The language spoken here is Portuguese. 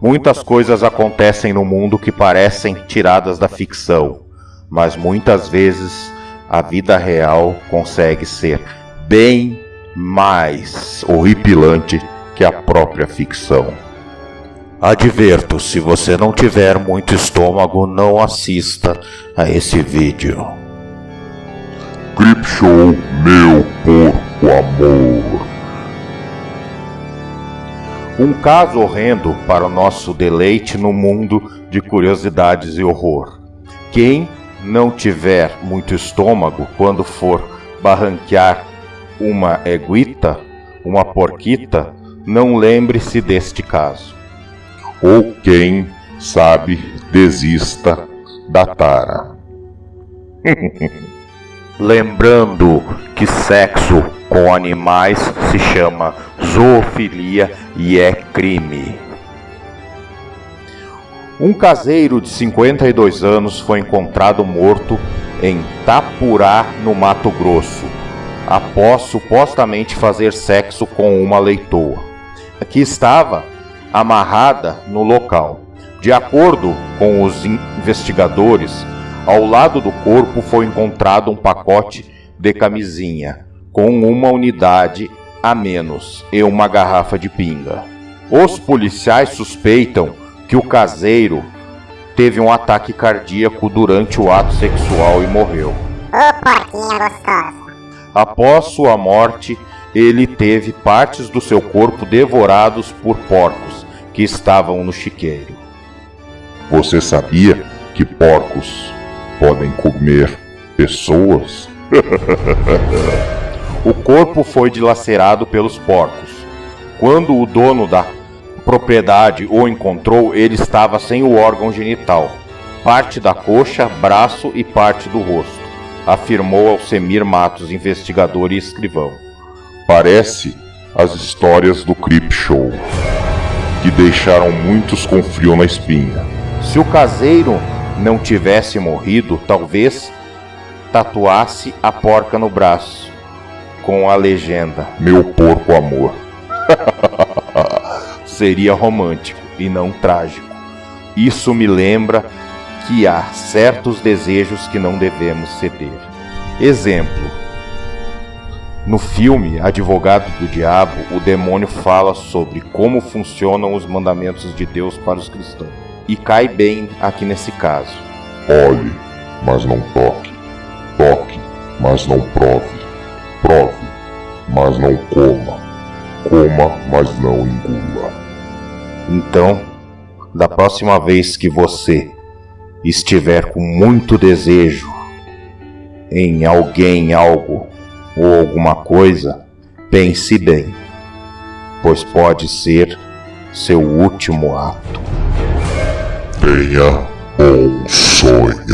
Muitas coisas acontecem no mundo que parecem tiradas da ficção, mas muitas vezes a vida real consegue ser bem mais horripilante que a própria ficção. Adverto, se você não tiver muito estômago, não assista a esse vídeo. Creepshow, meu porco amor. Um caso horrendo para o nosso deleite no mundo de curiosidades e horror. Quem não tiver muito estômago quando for barranquear uma eguita, uma porquita, não lembre-se deste caso. Ou quem sabe desista da tara. Lembrando que sexo com animais se chama zoofilia e é crime. Um caseiro de 52 anos foi encontrado morto em Tapurá, no Mato Grosso, após supostamente fazer sexo com uma leitoa, que estava amarrada no local. De acordo com os investigadores, ao lado do corpo foi encontrado um pacote de camisinha com uma unidade a menos e uma garrafa de pinga. Os policiais suspeitam que o caseiro teve um ataque cardíaco durante o ato sexual e morreu. Ô porquinha gostosa. Após sua morte, ele teve partes do seu corpo devorados por porcos que estavam no chiqueiro. Você sabia que porcos podem comer pessoas? o corpo foi dilacerado pelos porcos. Quando o dono da propriedade o encontrou, ele estava sem o órgão genital, parte da coxa, braço e parte do rosto, afirmou Alcemir Matos, investigador e escrivão. Parece as histórias do Creep Show, que deixaram muitos com frio na espinha. Se o caseiro não tivesse morrido, talvez tatuasse a porca no braço, com a legenda: Meu porco amor. Seria romântico e não trágico. Isso me lembra que há certos desejos que não devemos ceder. Exemplo: no filme Advogado do Diabo, o demônio fala sobre como funcionam os mandamentos de Deus para os cristãos. E cai bem aqui nesse caso. Olhe, mas não toque. Toque, mas não prove. Prove, mas não coma. Coma, mas não engula. Então, da próxima vez que você estiver com muito desejo em alguém, algo ou alguma coisa, pense bem, pois pode ser seu último ato. Tenha bons sonhos.